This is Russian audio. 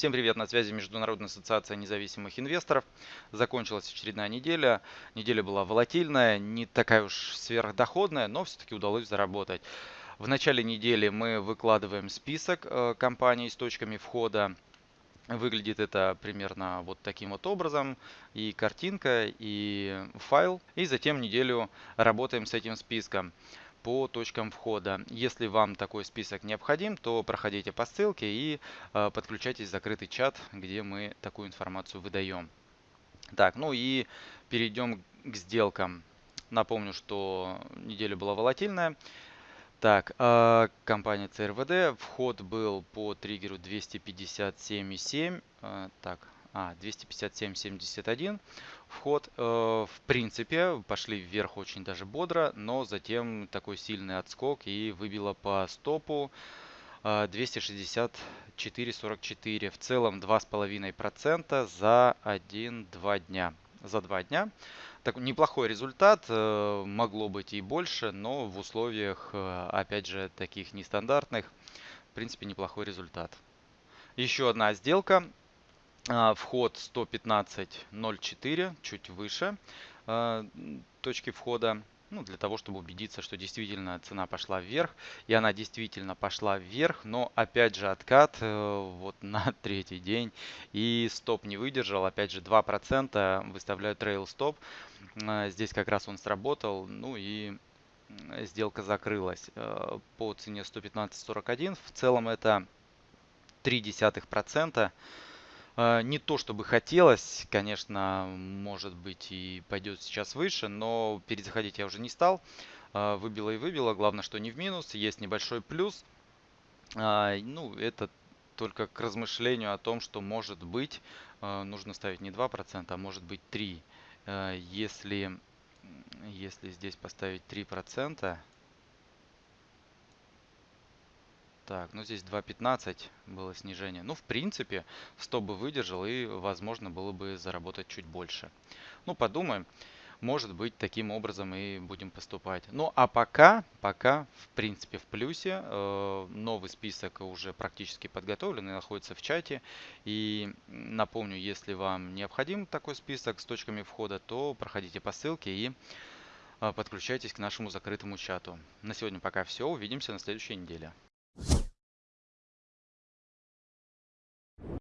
Всем привет, на связи Международная ассоциация независимых инвесторов. Закончилась очередная неделя. Неделя была волатильная, не такая уж сверхдоходная, но все-таки удалось заработать. В начале недели мы выкладываем список э, компаний с точками входа. Выглядит это примерно вот таким вот образом. И картинка, и файл. И затем неделю работаем с этим списком по точкам входа. Если вам такой список необходим, то проходите по ссылке и э, подключайтесь в закрытый чат, где мы такую информацию выдаем. Так, ну и перейдем к сделкам. Напомню, что неделя была волатильная. Так, э, компания CRVD, вход был по триггеру 257,7. Э, так, а, 257.71 вход. Э, в принципе, пошли вверх очень даже бодро, но затем такой сильный отскок и выбило по стопу 264.44. Э, в целом 2,5% за 1-2 дня. За 2 дня. Так, неплохой результат, э, могло быть и больше, но в условиях, опять же, таких нестандартных, в принципе, неплохой результат. Еще одна сделка вход 115.04, чуть выше а, точки входа. Ну, для того, чтобы убедиться, что действительно цена пошла вверх. И она действительно пошла вверх, но опять же откат э, вот на третий день. И стоп не выдержал, опять же 2% выставляю трейл стоп. А, здесь как раз он сработал, ну и сделка закрылась э, по цене 115.41. В целом это 0,3%. А, не то чтобы хотелось, конечно, может быть и пойдет сейчас выше, но перезаходить я уже не стал. А, выбило и выбило, главное, что не в минус, есть небольшой плюс. А, ну, это только к размышлению о том, что может быть нужно ставить не 2%, а может быть 3%. Если, если здесь поставить 3%, Так, ну здесь 2.15 было снижение. Ну, в принципе, 100 бы выдержал и, возможно, было бы заработать чуть больше. Ну, подумаем. Может быть, таким образом и будем поступать. Ну, а пока, пока, в принципе, в плюсе. Э, новый список уже практически подготовлен и находится в чате. И напомню, если вам необходим такой список с точками входа, то проходите по ссылке и э, подключайтесь к нашему закрытому чату. На сегодня пока все. Увидимся на следующей неделе.